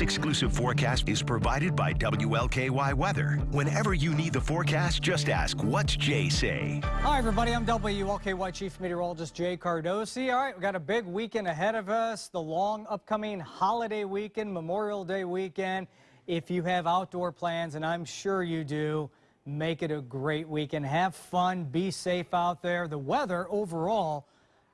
exclusive forecast is provided by WLKY Weather. Whenever you need the forecast, just ask, what's Jay say? Hi, everybody. I'm WLKY Chief Meteorologist Jay Cardosi. All right, we got a big weekend ahead of us, the long upcoming holiday weekend, Memorial Day weekend. If you have outdoor plans, and I'm sure you do, make it a great weekend. Have fun, be safe out there. The weather overall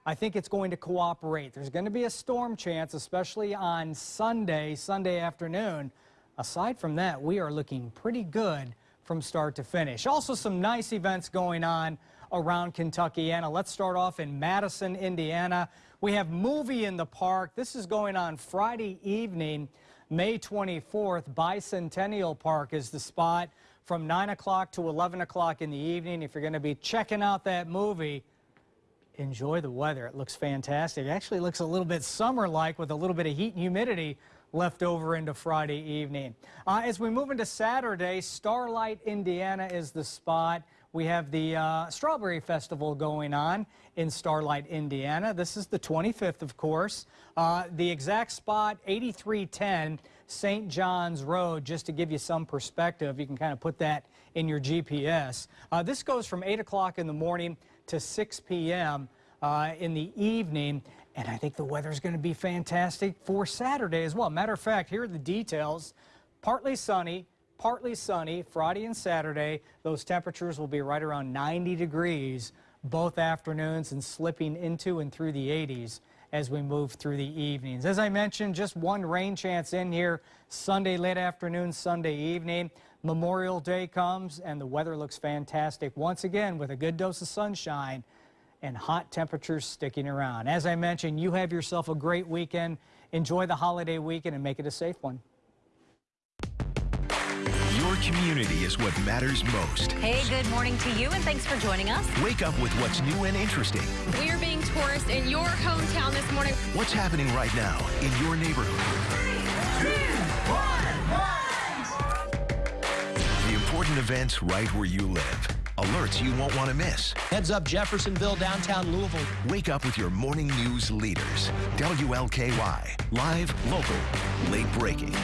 I think it's going to cooperate. There's going to be a storm chance, especially on Sunday, Sunday afternoon. Aside from that, we are looking pretty good from start to finish. Also, some nice events going on around Kentuckiana. Let's start off in Madison, Indiana. We have Movie in the Park. This is going on Friday evening, May 24th. Bicentennial Park is the spot from 9 o'clock to 11 o'clock in the evening. If you're going to be checking out that movie, enjoy the weather. It looks fantastic. It actually looks a little bit summer-like with a little bit of heat and humidity left over into Friday evening. Uh, as we move into Saturday, Starlight, Indiana is the spot. We have the uh, Strawberry Festival going on in Starlight, Indiana. This is the 25th, of course. Uh, the exact spot, 8310 St. John's Road, just to give you some perspective. You can kind of put that in your GPS. Uh, this goes from 8 o'clock in the morning to 6 p.m. Uh, in the evening. And I think the weather is going to be fantastic for Saturday as well. Matter of fact, here are the details. Partly sunny, partly sunny Friday and Saturday. Those temperatures will be right around 90 degrees both afternoons and slipping into and through the 80s as we move through the evenings. As I mentioned, just one rain chance in here Sunday late afternoon, Sunday evening. Memorial Day comes and the weather looks fantastic once again with a good dose of sunshine and hot temperatures sticking around. As I mentioned, you have yourself a great weekend. Enjoy the holiday weekend and make it a safe one. Your community is what matters most. Hey, good morning to you, and thanks for joining us. Wake up with what's new and interesting. We're being tourists in your hometown this morning. What's happening right now in your neighborhood? Three, two, one, one events right where you live. Alerts you won't want to miss. Heads up Jeffersonville, downtown Louisville. Wake up with your morning news leaders. WLKY. Live, local, late breaking.